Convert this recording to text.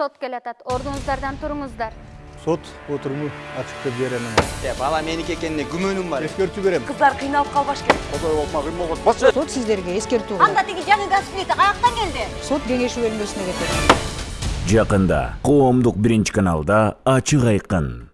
сот келатат. Ордуңуздардан туруңуздар. Сот отуруму ачык деп беремин э, бала меники экенине күмөнүм бар. Эскертүү берем. Кыздар кыйналып калбаш керек. Козой болма кыйын болбос басчы сот сиздерге эскертүү анда тиги жаңы газ плита каяктан келди? Сот кеңеши бөлмөсүнө кетет. Жақында коомдук биринчи каналда ачык айкын.